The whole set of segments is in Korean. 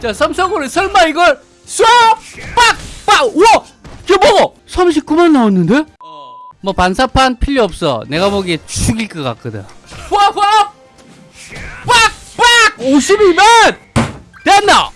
자 삼성으로 설마 이걸 쏴! 빡! 빡! 우와! 여보! 39만 나왔는데? 뭐 반사판 필요 없어 내가 보기에 죽일 것 같거든 와! 와! 빡! 빡! 52만! 됐나?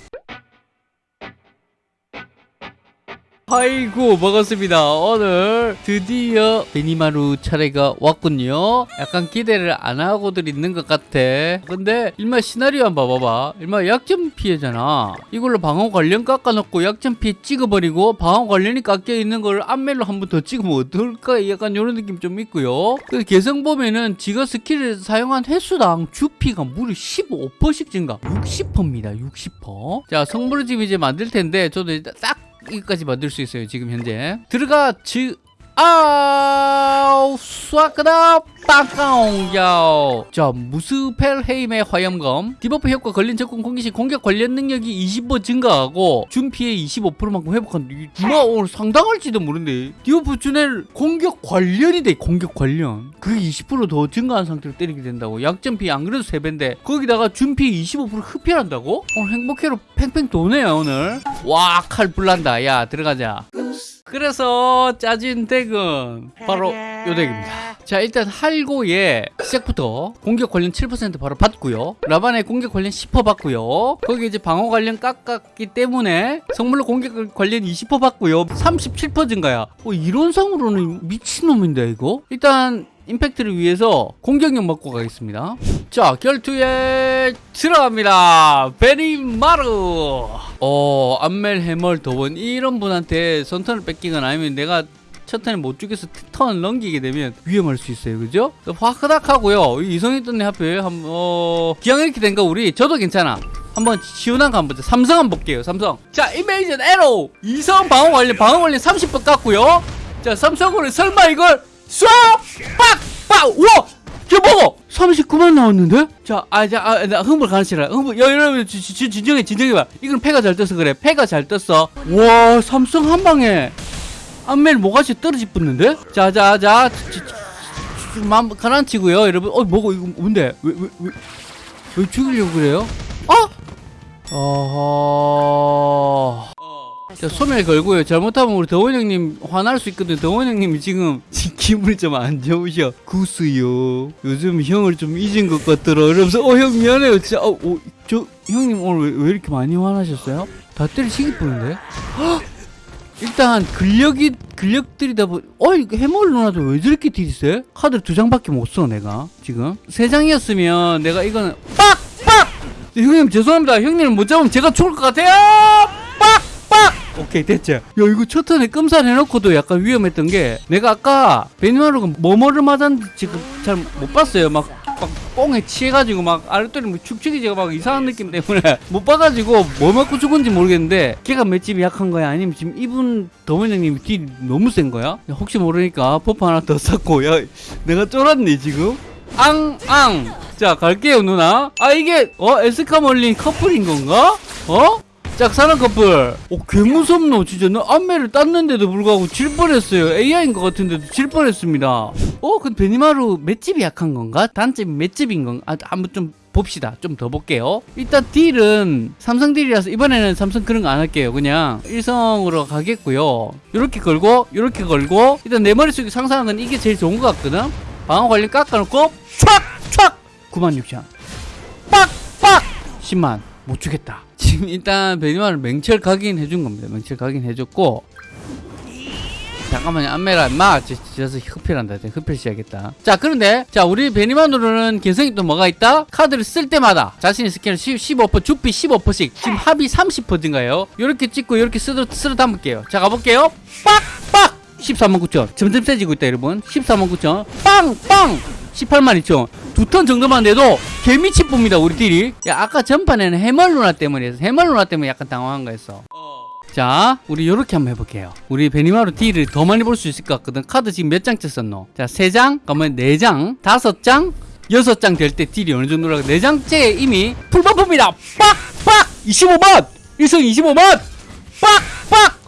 아이고 먹었습니다. 오늘 드디어 베니마루 차례가 왔군요. 약간 기대를 안 하고들 있는 것 같아. 근데 일마 시나리오 한번 봐봐봐 일마 약점 피해잖아. 이걸로 방어 관련 깎아놓고 약점 피해 찍어버리고 방어 관련이 깎여있는 걸 앞멜로 한 번 더 찍으면 어떨까? 약간 이런 느낌 좀 있고요. 그 개성 보면은 지가 스킬을 사용한 횟수당 주피가 무려 15%씩 증가. 60%입니다. 60%. 자 성물을 지금 이제 만들 텐데 저도 일단 딱 이거까지 만들 수 있어요 지금 현재. 들어가 지 아우 쏴그다 빵까옹야오 자 무스펠헤임의 화염검. debuff 효과 걸린 적군 공기 시 공격 관련 능력이 20% 증가하고 준 피해 25%만큼 회복한다 누가 오늘 상당할지도 모르는데. debuff 준엘 공격 관련이 돼 공격 관련. 그게 20%더 증가한 상태로 때리게 된다고. 약점 피해 안 그래도 3배인데 거기다가 준 피해 25% 흡혈한다고? 오늘 행복회로 팽팽 도네요 오늘. 와 칼 불난다. 야 들어가자 그래서 짜진 덱은 바로 요 덱입니다. 자 일단 할고의 시작부터 공격 관련 7% 바로 받고요. 라반의 공격 관련 10% 받고요. 거기 이제 방어 관련 깎았기 때문에 성물로 공격 관련 20% 받고요. 37% 증가야. 어, 이론상으로는 미친놈인데 이거? 일단 임팩트를 위해서 공격력 먹고 가겠습니다. 자, 결투에 들어갑니다. 베리마루. 어, 암멜 해멀 도원 이런 분한테 선턴을 뺏기거나 아니면 내가 첫 턴에 못 죽여서 턴을 넘기게 되면 위험할 수 있어요. 그죠? 화크닥 하고요. 이성이 떴네 하필. 한, 어, 기왕 이렇게 된 거 우리 저도 괜찮아. 한번 시원한 거 한번 보자. 삼성 한번 볼게요. 삼성. 자, 이메이전 에로. 이성 방어 관련 방어 관련 30번 깎고요. 자, 삼성으로 설마 이걸 쏴! 빡! 빡! 우와! 여보! 39만 나왔는데? 자, 아, 자, 아, 나 흥분 가르치라. 흥분, 야, 여러분, 지, 지, 진정해, 진정해봐. 이건 패가 잘 떠서 그래. 패가 잘 떴어. 와, 삼성 한 방에 안멜 모가지 떨어지 붙는데? 자, 자, 자, 지, 지, 지, 마음 가라앉히고요, 여러분. 어, 뭐고, 이거 뭔데? 왜, 왜, 왜, 왜 죽이려고 그래요? 어? 어허. 자, 소멸 걸고요. 잘못하면 우리 더원 형님 화날 수 있거든. 더원 형님이 지금 기분이 좀 안 좋으셔. 구스요. 요즘 형을 좀 잊은 것 같더라. 이러면서 어 형 미안해요. 진짜 어, 어, 저 형님 오늘 왜, 왜 이렇게 많이 화나셨어요? 다 때리시기 뿌는데? 일단 근력이 근력들이다 보. 어 이거 해멀 누나도 왜 저렇게 딜이 세? 카드 두 장밖에 못 써 내가 지금 세 장이었으면 내가 이거는 빡! 빡! 형님 죄송합니다. 형님을 못 잡으면 제가 죽을 것 같아요. 빡! 빡! 오케이 됐죠. 야 이거 첫 턴에 끔살 해놓고도 약간 위험했던 게 내가 아까 베니마루가 뭐뭐를 맞았는지 지금 잘 못 봤어요. 막, 막 뽕에 취해가지고 막 아랫도리 뭐 축축이지가 막 이상한 느낌 때문에 못 봐가지고 뭐 맞고 죽은지 모르겠는데 걔가 맷집이 약한 거야 아니면 지금 이분 더원장님이 딜 너무 센 거야? 야, 혹시 모르니까 buff 하나 더 쌌고 야 내가 쫄았네 지금 앙앙 자 갈게요 누나 아 이게 어 에스카멀린 커플인 건가? 어? 짝사랑 커플. 어 개무섭노 진짜. 나 안매를 땄는데도 불구하고 질 뻔했어요. AI인 것 같은데도 질 뻔했습니다. 어? 근데 베니마루 맷집이 약한 건가? 단점이 맷집인 건가? 아, 한번 좀 봅시다. 좀 더 볼게요. 일단 딜은 삼성 딜이라서 이번에는 삼성 그런 거 안 할게요. 그냥 일성으로 가겠고요. 이렇게 걸고 이렇게 걸고. 일단 내 머릿속에 상상한 건 이게 제일 좋은 것 같거든? 방어 관련 깎아놓고 촥촥! 96,000 빡 빡! 10만. 못 주겠다 지금 일단 베니마루 맹철 각인 해준 겁니다. 맹철 각인 해줬고 잠깐만요. 안메라 마! 저서 흡혈한다. 흡혈 시작했다. 자 그런데 자 우리 베니마루는 개성이 또 뭐가 있다? 카드를 쓸 때마다 자신의 스킬을 15% 주피 15%씩 지금 합이 30% 증가요? 이렇게 찍고 이렇게 쓸어, 쓸어 담을게요. 자 가볼게요. 빡빡! 14만 9천. 점점 세지고 있다 여러분. 14만 9천. 빵빵! 18만 2천 두 턴 정도만 돼도 개미치 봅니다 우리 딜이 야 아까 전판에는 해멀 누나 때문에 해서 해멀 누나 때문에 약간 당황한 거였어. 자 우리 요렇게 한번 해볼게요. 우리 베니마루 딜을 더 많이 볼 수 있을 것 같거든. 카드 지금 몇 장째 썼노? 자 3장 그러면 4장 5장 6장 될 때 딜이 어느 정도라고 4장째 이미 full buff입니다. 빡빡! 25만 1성 25만 빡빡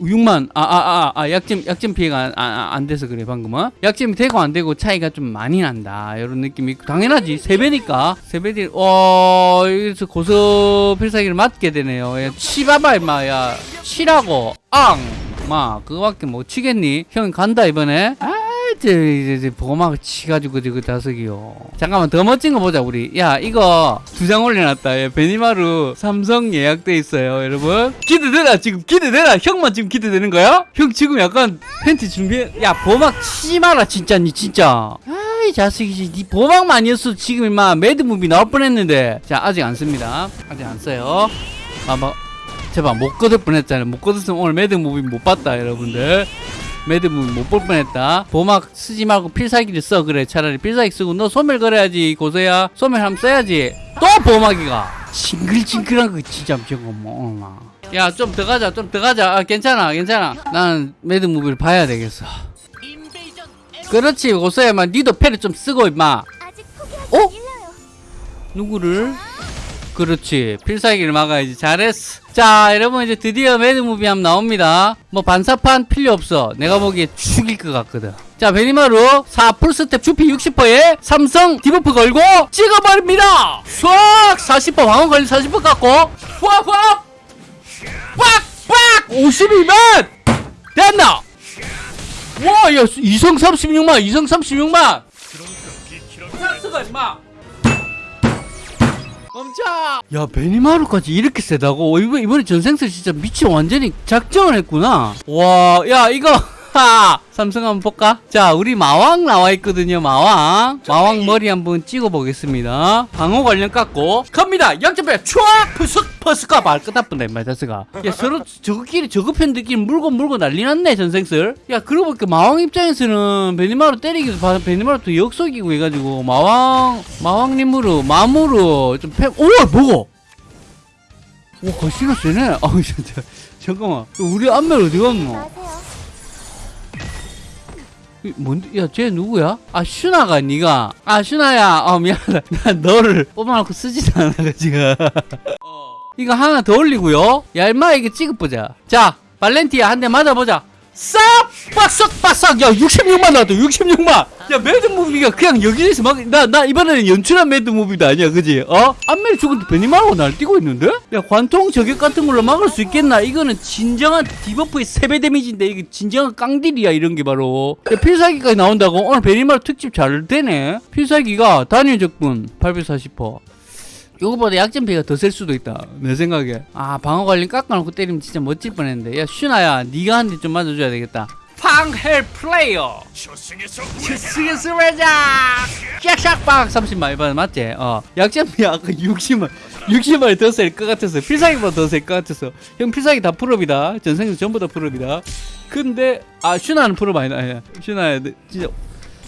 6만 아 아 아 아 약점 약점 피해가 안, 안, 안 돼서 그래 방금은. 약점이 되고 안 되고 차이가 좀 많이 난다 이런 느낌이 있고 당연하지. 세 배니까. 세 배들 어 여기서 고서 필살기를 맞게 되네요. 야, 치봐봐 임마 야. 치라고 앙 마 그거밖에 못 치겠니? 형 간다 이번에. 아 이제 이제, 보막 치가지고 그 다섯이요. 잠깐만 더 멋진 거 보자 우리. 야 이거 두 장 올려놨다. 야, 베니마루 삼성 예약돼 있어요 여러분. 기대되나? 지금 기대되나? 형만 지금 기대되는 거야? 형 지금 약간 팬티 준비해? 야 보막 치지 마라 진짜 니 진짜. 아이 자식이지 니 보막만 아니었어. 지금 임마 mad movie 나올 뻔했는데. 자 아직 안 씁니다. 아직 안 써요. 아뭐 제발 못 거둘 뻔했잖아요. 못 거뒀으면 오늘 mad movie 못 봤다 여러분들 mad movie 못볼 뻔했다. 보막 쓰지 말고 필살기를 써. 그래 차라리 필살기 쓰고 너 소멸 걸어야지 고서야. 소멸 한번 써야지. 또 보막이가. 징글징글한 거 진짜 저거 뭐 야 좀 더 가자 좀 더 가자. 아, 괜찮아 괜찮아. 나는 mad movie를 봐야 되겠어. 그렇지 고서야만 니도 패를 좀 쓰고 임마. 어? 누구를? 그렇지. 필살기를 막아야지. 잘했어. 자 여러분 이제 드디어 mad movie 함 나옵니다. 뭐 반사판 필요 없어. 내가 보기에 죽일 것 같거든. 자 베니마루 4 full stack 주피 60%에 삼성 debuff 걸고 찍어버립니다. 쏙 40% 방어 관련 40% 갖고 확확 빡빡 52만! 됐나? 와야 이성 36만 이성 36만! 삭스가 임마 멈춰! 야 베니마루까지 이렇게 세다고? 어, 이번, 이번에 전생스 진짜 미치 완전히 작정을 했구나 와야 이거 하 삼성 한번 볼까? 자 우리 마왕 나와 있거든요 마왕. 마왕 머리 한번 찍어 보겠습니다. 방어 관련 깎고. 갑니다. 양쪽배 촤 푸슥 퍼스가 발끝 아픈다 임마 자스가. 야 서로 저거끼리 저거 팬들끼리 물고 물고 난리 났네 전생슬 야 그러고 보니까 마왕 입장에서는 베니마루 때리기도 봐 베니마루 또 역속이고 해가지고 마왕 마왕님으로 마무로 좀 패.. 오 뭐고? 오 거시가 세네. 아우 진짜 잠깐만. 우리 안멜 어디 갔노 뭔데? 야, 쟤 누구야? 아, 슈나가 니가. 아, 슈나야. 어, 미안하다. 나 너를 뽑아놓고 쓰지도 않아, 지금. 이거 하나 더 올리고요. 야, 임마, 이게 찍어보자. 자, 발렌티아 한 대 맞아보자. 싹! 빡싹, 빡싹! 야, 66만 나왔다, 66만! 야, mad movie가 그냥 여기에서 막, 나, 나 이번에는 연출한 mad movie도 아니야, 그지? 어? 안멜 죽은데 베니마루가 날뛰고 있는데? 야, 관통 저격 같은 걸로 막을 수 있겠나? 이거는 진정한 debuff의 3배 데미지인데, 이게 진정한 깡딜이야, 이런 게 바로. 야, 필살기까지 나온다고? 오늘 베니마루 특집 잘 되네? 필살기가 단일 적분 840%. 요거보다 약점 피가 더 셀 수도 있다. 내 생각에. 아 방어 관련 깎아놓고 때리면 진짜 멋질 뻔했는데. 야 슈나야 네가 한 대 좀 맞아줘야 되겠다. 팡 Hell Flare. 스스스 레자 샥샥박 30만 이번에 맞지? 어. 약점 피 아까 60만 60만이 더 셀 것 같았어 필살기보다 더 셀 것 같았어 형 필살기 다 full up이다. 전생도 전부 다 full up이다. 근데 아 슈나는 full up 아니다. 아니야. 슈나야 너 진짜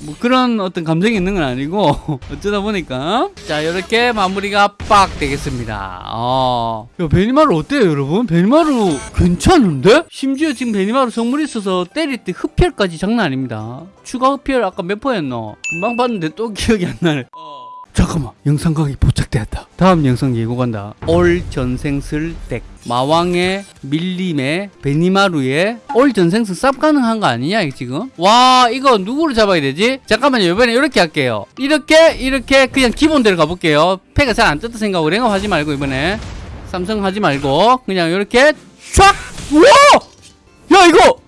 뭐 그런 어떤 감정이 있는 건 아니고 어쩌다 보니까 자 이렇게 마무리가 빡 되겠습니다 어. 야 베니마루 어때요 여러분? 베니마루 괜찮은데? 심지어 지금 베니마루 성물이 있어서 때릴 때 흡혈까지 장난 아닙니다 추가 흡혈 아까 몇 퍼였노? 금방 봤는데 또 기억이 안 나네 잠깐만 영상 강의 포착되었다. 다음 영상 예고 간다. 올 전생슬 덱 마왕의 밀림의 베니마루의 올 전생슬 쌉 가능한 거 아니냐 지금? 와 이거 누구를 잡아야 되지? 잠깐만요 이번에 이렇게 할게요. 이렇게 이렇게 그냥 기본대로 가볼게요. 패가 잘안 떴다 생각하고 랭업 하지 말고 이번에. 삼성 하지 말고. 그냥 이렇게 촥! 우와! 야 이거!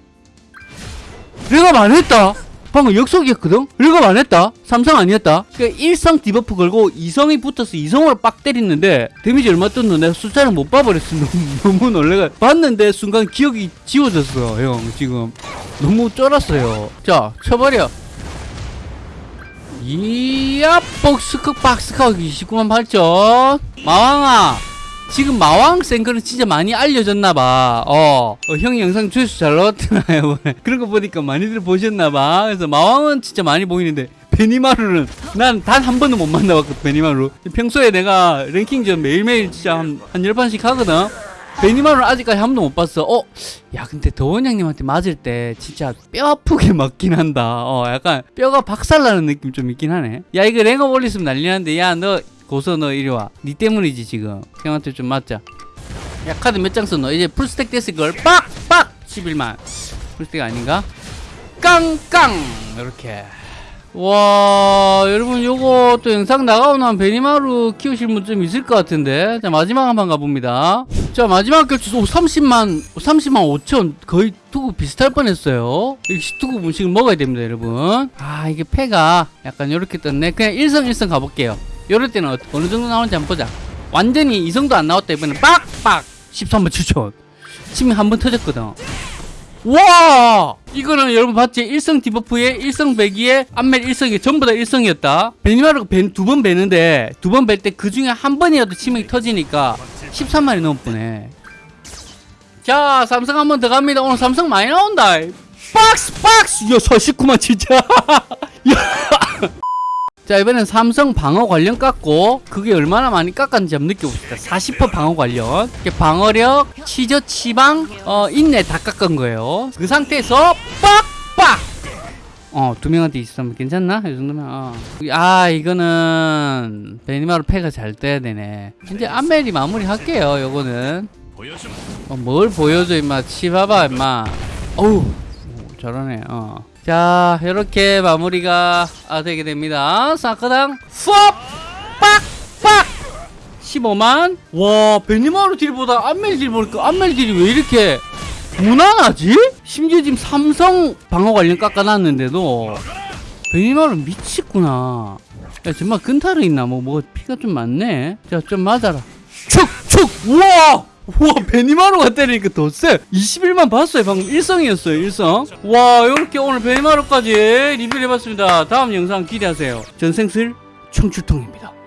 랭업 안 했다 방금 역속이었거든? 랭업 안 했다? 삼성 아니었다? 그러니까 1성 debuff 걸고 2성이 붙어서 2성으로 빡 때리는데 데미지 얼마 떴노? 내가 숫자를 못 봐버렸어. 너무, 너무 놀래가. 봤는데 순간 기억이 지워졌어 형. 지금. 너무 쫄았어요. 자 쳐버려. 이야 복스크 박스카 29만 8천. 마왕아 지금 마왕 생크는 진짜 많이 알려졌나봐. 어, 어, 형이 영상 조회수 잘 나왔잖아요. 그런 거 보니까 많이들 보셨나봐. 그래서 마왕은 진짜 많이 보이는데, 베니마루는 난 단 한 번도 못 만나봤거든, 베니마루. 평소에 내가 랭킹전 매일매일 진짜 한, 한 10판씩 하거든. 베니마루는 아직까지 한 번도 못 봤어. 어, 야, 근데 더원 형님한테 맞을 때 진짜 뼈 아프게 맞긴 한다. 어, 약간 뼈가 박살나는 느낌 좀 있긴 하네. 야, 이거 랭업 올렸으면 난리 났는데, 야, 너, 고서 너 이리 와. 니 때문이지 지금. 형한테 좀 맞자. 야 카드 몇 장 썼노? 이제 full stack 됐을 걸. 빡! 빡! 11만 full stack 아닌가? 깡깡 이렇게 와 여러분 요거 또 영상 나가고 나면 베니마루 키우실 분 좀 있을 것 같은데 자 마지막 한 번 가봅니다 자 마지막 결투 30만 30만 5천 거의 투구 비슷할 뻔했어요 역시 투구 음식을 먹어야 됩니다 여러분 아 이게 패가 약간 요렇게 떴네 그냥 1성 1성 가볼게요 요럴 때는 어- 어느 정도 나오는지 한번 보자. 완전히 이성도 안 나왔다 이번엔. 빡빡! 13만 7천. 침이 한 번 터졌거든. 와! 이거는 여러분 봤지? 1성 debuff에 1성 베기에 안멜 1성이 전부 다 1성이었다. 베니마루가 두번 베는데 두 번 벨 때 그 중에 한 번이라도 치명이 터지니까 13만이 넘었네. 자 삼성 한 번 더 갑니다. 오늘 삼성 많이 나온다. 박스 박스! 야 49만 진짜. 야. 자 이번엔 삼성 방어 관련 깎고 그게 얼마나 많이 깎았는지 한번 느껴봅시다. 40% 방어 관련. 방어력 치저 치방 어 인내 다 깎은 거예요. 그 상태에서 빡빡! 어 두 명한테 있으면 괜찮나? 이 정도면 어. 아 이거는 베니마루 패가 잘 떠야 되네. 이제 안멜이 마무리 할게요 요거는. 어, 뭘 보여줘 임마. 치봐봐 임마. 어우 오, 잘하네 어. 자 이렇게 마무리가 아, 되게 됩니다. 사커당 수업 빡빡 15만? 와 베니마루 딜보다 안멜 딜 보니까 안멜 딜이 왜 이렇게 무난하지? 심지어 지금 삼성 방어 관련 깎아놨는데도 베니마루 미치구나. 야 정말 근타르 있나? 뭐 뭐 피가 좀 많네. 자 좀 맞아라. 축축! 우와 우와 베니마루가 때리니까 더세. 21만 봤어요. 방금 1성이었어요 1성. 와 이렇게 오늘 베니마루까지 리뷰를 해봤습니다. 다음 영상 기대하세요. 전생슬 청출통입니다